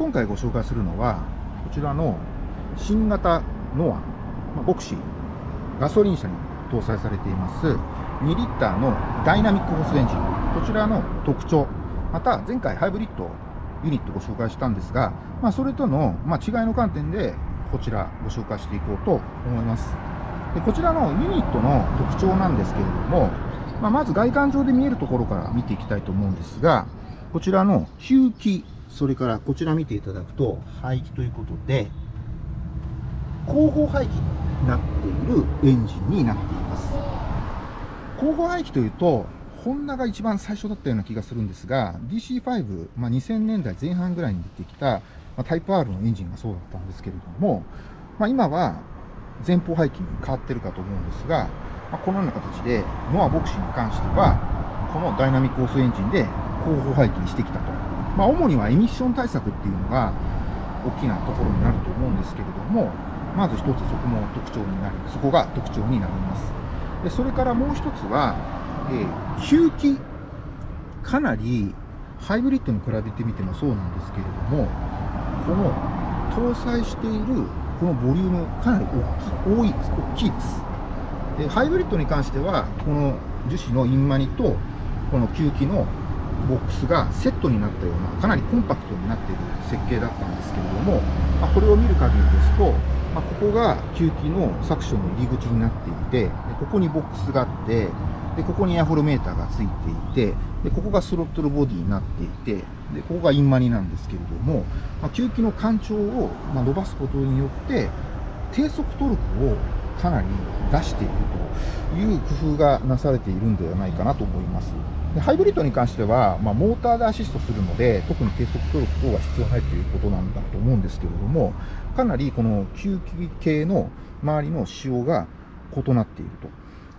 今回ご紹介するのは、こちらの新型ノア、まあ、ボクシー、ガソリン車に搭載されています2リッターのダイナミックホースエンジン、こちらの特徴、また前回ハイブリッドユニットご紹介したんですが、まあ、それとの、ま、違いの観点でこちらご紹介していこうと思います。でこちらのユニットの特徴なんですけれども、まあ、まず外観上で見えるところから見ていきたいと思うんですが、こちらの吸気、それからこちら見ていただくと、排気ということで、後方排気になっているエンジンになっています。後方排気というと、ホンダが一番最初だったような気がするんですが、DC5、まあ、2000年代前半ぐらいに出てきた、まあ、タイプ R のエンジンがそうだったんですけれども、まあ、今は前方排気に変わってるかと思うんですが、まあ、このような形で、ノアボクシーに関しては、このダイナミックオースエンジンで後方排気にしてきたと。まあ、主にはエミッション対策っていうのが大きなところになると思うんですけれども、まず一つそこも特徴になり、そこが特徴になります。でそれからもう一つは、えー、吸気、かなりハイブリッドに比べてみてもそうなんですけれども、この搭載しているこのボリューム、かなり大きい、多い、大きいです。で、ハイブリッドに関しては、この樹脂のインマニと、この吸気のボックスがセットになったような、かなりコンパクトになっている設計だったんですけれども、まあ、これを見る限りですと、まあ、ここが吸気のサクションの入り口になっていて、でここにボックスがあって、でここにエアフォロメーターがついていてで、ここがスロットルボディになっていて、でここがインマニなんですけれども、まあ、吸気の干潮を、ま伸ばすことによって、低速トルクをかなり出しているという工夫がなされているんではないかなと思います。でハイブリッドに関しては、まあ、モーターでアシストするので、特に低速トルク等は必要ないということなんだと思うんですけれども、かなりこの吸気系の周りの仕様が異なっていると、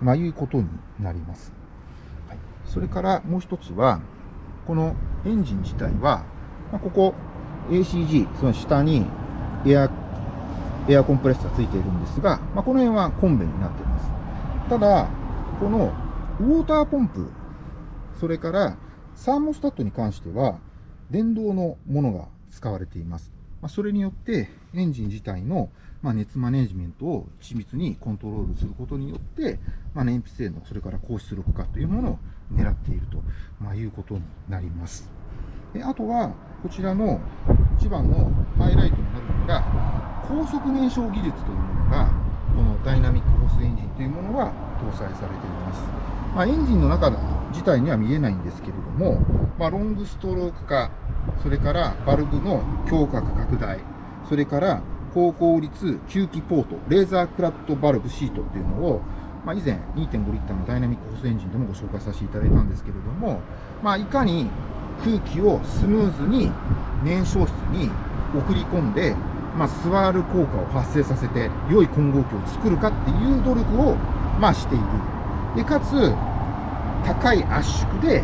まあ、いうことになります。はい、それからもう一つは、このエンジン自体は、まあ、ここ ACG、その下にエア、エアコンプレッサーついているんですが、まあ、この辺はコンベになっています。ただ、このウォーターポンプ、それからサーモスタットに関しては、電動のものが使われています。まあ、それによってエンジン自体のま熱マネジメントを緻密にコントロールすることによって、まあ、燃費性能、それから高出力化というものを狙っていると、まいうことになります。であとは、こちらの一番のハイライトになるのが、高速燃焼技術というものが、このダイナミックホースエンジンというものが搭載されています。まあ、エンジンの中自体には見えないんですけれども、まあ、ロングストローク化、それからバルブの胸郭拡大、それから高効率吸気ポート、レーザークラットバルブシートっていうのを、まあ、以前2.5リッターのダイナミックホースエンジンでもご紹介させていただいたんですけれども、まあ、いかに空気をスムーズに燃焼室に送り込んで、まあ、スワール効果を発生させて良い混合機を作るかっていう努力を、まあ、している。で、かつ、高い圧縮で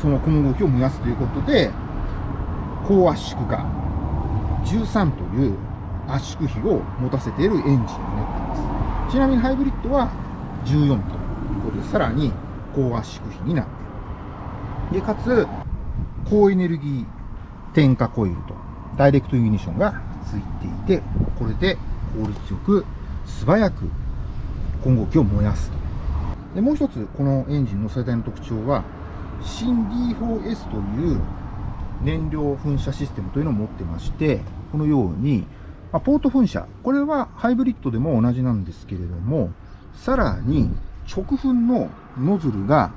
その混合機を燃やすということで、高圧縮化13という圧縮比を持たせているエンジンになっています。ちなみにハイブリッドは14ということで、さらに高圧縮比になっている。で、かつ、高エネルギー点火コイルとダイレクトユニションがついていて、これで効率よく素早く混合機を燃やすと。で、もう一つ、このエンジンの最大の特徴は、新 D4S という燃料噴射システムというのを持ってまして、このように、まポート噴射、これはハイブリッドでも同じなんですけれども、さらに直噴のノズルが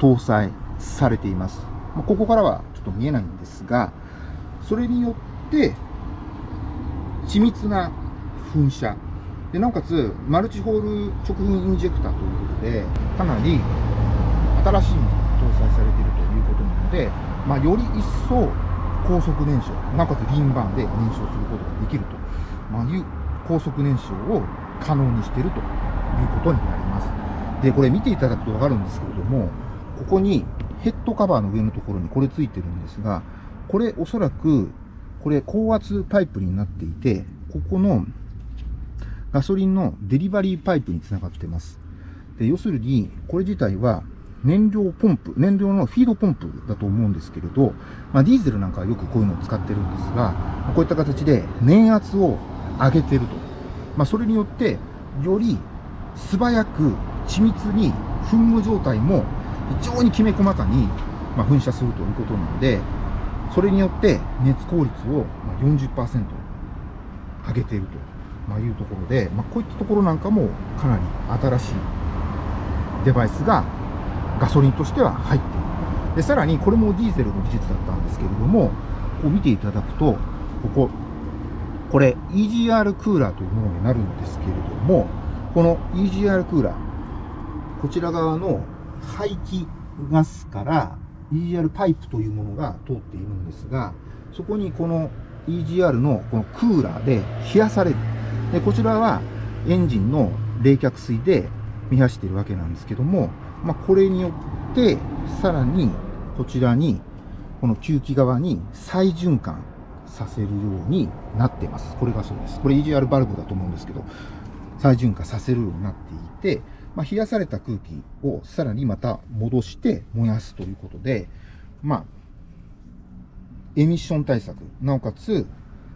搭載されています。まここからはちょっと見えないんですが、それによって緻密な噴射、でなおかつマルチホール直噴インジェクターということで、かなり新しいものが搭載されているということなので、まあ、より一層高速燃焼、なおかつリンバーンで燃焼することができると、まあ、いう高速燃焼を可能にしているということになります。で、これ見ていただくとわかるんですけれども、ここにヘッドカバーの上のところにこれついてるんですが、これおそらく、これ高圧パイプになっていて、ここのガソリンのデリバリーパイプにつながってます。で要するに、これ自体は燃料ポンプ、燃料のフィードポンプだと思うんですけれど、まあ、ディーゼルなんかはよくこういうのを使ってるんですが、こういった形で燃圧を上げてると。まあ、それによって、より素早く緻密に噴霧状態も非常にきめ細かに、ま噴射するということなので、それによって熱効率を40%上げているというところで、まあ、こういったところなんかもかなり新しいデバイスがガソリンとしては入っている。で、さらにこれもディーゼルの技術だったんですけれども、こう見ていただくと、ここ、これ EGR クーラーというものになるんですけれども、この EGR クーラー、こちら側の排気ガスから EGR パイプというものが通っているんですが、そこにこの EGR のこのクーラーで冷やされる。で、こちらはエンジンの冷却水で見走っているわけなんですけども、まあ、これによって、さらにこちらに、この吸気側に再循環させるようになっています。これがそうです。これ EGR バルブだと思うんですけど、再循環させるようになっていて、まあ、冷やされた空気をさらにまた戻して燃やすということで、まあ、エミッション対策、なおかつ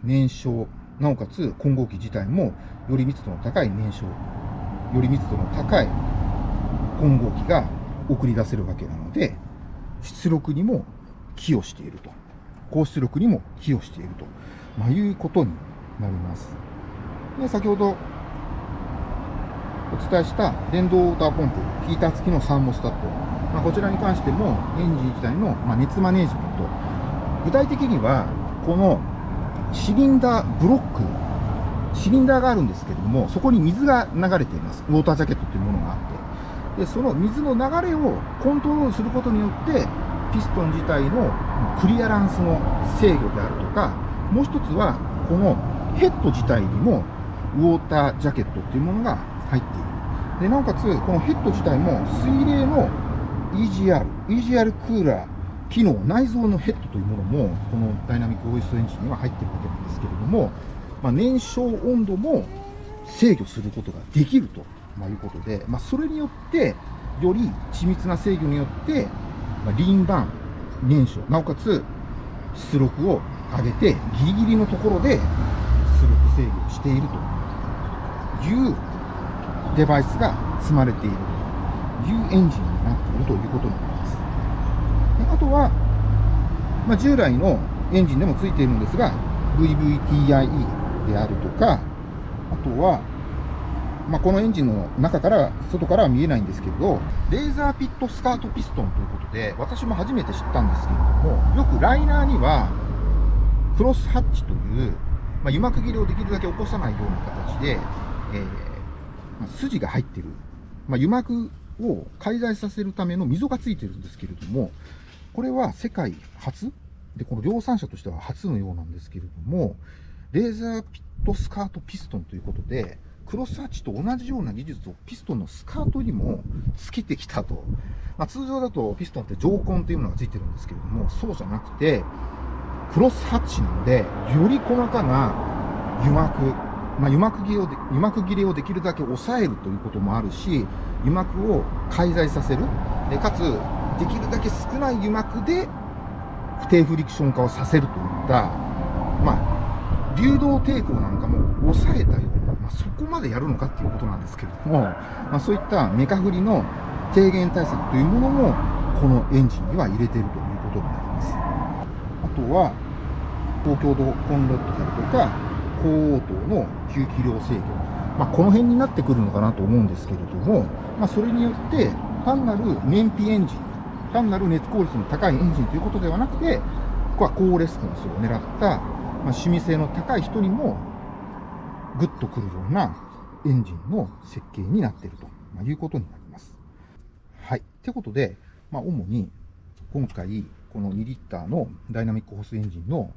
燃焼、なおかつ混合機自体もより密度の高い燃焼、より密度の高い混合機が送り出せるわけなので、出力にも寄与していると。高出力にも寄与していると、まあ、いうことになります。で先ほど伝えした電動ウォーターポンプ、ヒーター付きのサーモスタット、まあ、こちらに関してもエンジン自体の、ま熱マネジメント、具体的にはこのシリンダーブロック、シリンダーがあるんですけれども、そこに水が流れています。ウォータージャケットというものがあって。で、その水の流れをコントロールすることによって、ピストン自体のクリアランスの制御であるとか、もう一つは、このヘッド自体にもウォータージャケットっていうものが入っている。で、なおかつ、このヘッド自体も水冷の EGR、EGR クーラー機能、内蔵のヘッドというものも、このダイナミックオイストエンジンには入っているわけなんですけれども、まあ、燃焼温度も制御することができると、いうことで、まあ、それによって、より緻密な制御によって、まあ、リンバーン、燃焼、なおかつ出力を上げて、ギリギリのところで出力制御しているというデバイスが積まれているというエンジンになっているということになります。であとは、まあ、従来のエンジンでもついているんですが、VVTIE であるとか、あとは、まあ、このエンジンの中から、外からは見えないんですけれど、レーザーピットスカートピストンということで、私も初めて知ったんですけれども、よくライナーには、クロスハッチという、まあ、油膜切れをできるだけ起こさないような形で、えー、筋が入ってる、まあ、油膜を介在させるための溝がついてるんですけれども、これは世界初で、この量産車としては初のようなんですけれども、レーザーピットスカートピストンということで、クロスハッチと同じような技術をピストンのスカートにもつけてきたと。まあ、通常だとピストンって上根というものがついてるんですけれども、そうじゃなくて、クロスハッチなので、より細かな油膜、まあ、油膜切れをで、油膜切れをできるだけ抑えるということもあるし、油膜を介在させる。で、かつ、できるだけ少ない油膜で不定フリクション化をさせるといった、まあ、流動抵抗なんかも抑えたような、まあ、そこまでやるのかっていうことなんですけれども、まあ、そういったメカフリの低減対策というものも、このエンジンには入れているということになります。あとは、高強度コンロットであるとか、高応答の吸気量制御。まあ、この辺になってくるのかなと思うんですけれども、まあ、それによって、単なる燃費エンジン単なる熱効率の高いエンジンということではなくて、ここは高レスポンスを狙った、まあ、趣味性の高い人にも、グッとくるようなエンジンの設計になっていると、いうことになります。はい。ってことで、まあ、主に今回、この2リッターのダイナミックホースエンジンの、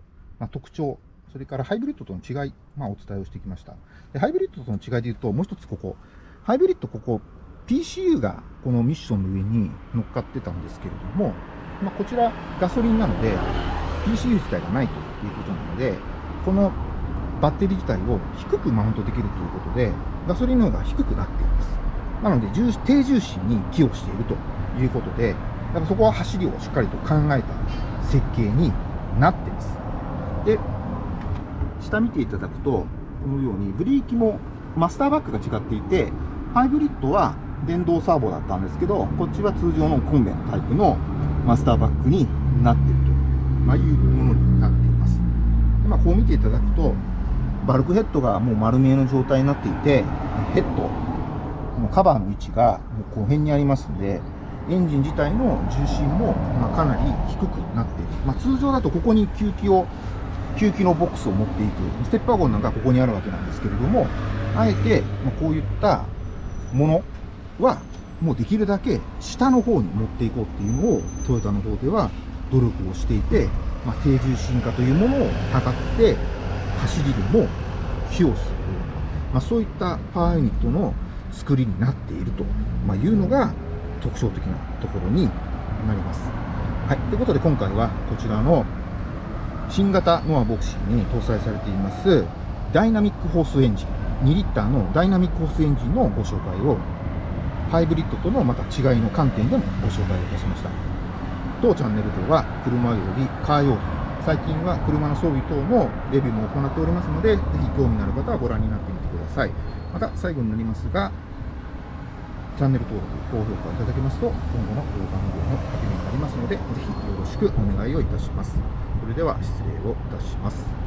特徴、それからハイブリッドとの違い、まあ、お伝えをしてきました。でハイブリッドとの違いで言うと、もう一つここ、ハイブリッドここ、PCU がこのミッションの上に乗っかってたんですけれども、まあ、こちらガソリンなので PCU 自体がないということなので、このバッテリー自体を低くマウントできるということで、ガソリンの方が低くなっています。なので、低重心に寄与しているということで、だからそこは走りをしっかりと考えた設計になっています。で、下見ていただくと、このようにブレーキもマスターバックが違っていて、ハイブリッドは電動サーボだったんですけど、こっちは通常のコンベのタイプのマスターバックになっていると、ま、いうものになっています。でま、こう見ていただくと、バルクヘッドがもう丸見えの状態になっていて、ヘッド、のカバーの位置がもう後辺にありますので、エンジン自体の重心もまかなり低くなっている。まあ、通常だとここに吸気を、吸気のボックスを持っていく、ステップワゴンなんかここにあるわけなんですけれども、あえてまこういったものは、もうできるだけ下の方に持っていこうっていうのを、トヨタの方では努力をしていて、まあ、低重心化というものを図って、走りでも寄与する、まあ、そういったパワーユニットの作りになっていると、ま、いうのが特徴的なところになります。はい。ということで今回はこちらの新型ノアボクシーに搭載されていますダイナミックホースエンジン、2リッターのダイナミックホースエンジンのご紹介をハイブリッドとのまた違いの観点でもご紹介をいたしました。当チャンネルでは車よりカー用品、最近は車の装備等のレビューも行っておりますので、ぜひ興味のある方はご覧になってみてください。また最後になりますが、チャンネル登録、高評価いただけますと、今後の動画の方の励みになりますので、ぜひよろしくお願いをいたします。それでは失礼をいたします。